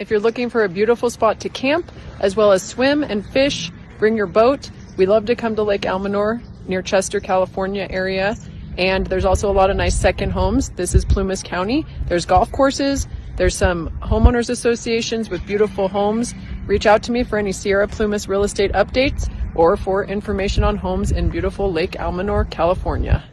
If you're looking for a beautiful spot to camp, as well as swim and fish, bring your boat. We love to come to Lake Almanor near Chester, California area. And there's also a lot of nice second homes. This is Plumas County. There's golf courses. There's some homeowners associations with beautiful homes. Reach out to me for any Sierra Plumas real estate updates or for information on homes in beautiful Lake Almanor, California.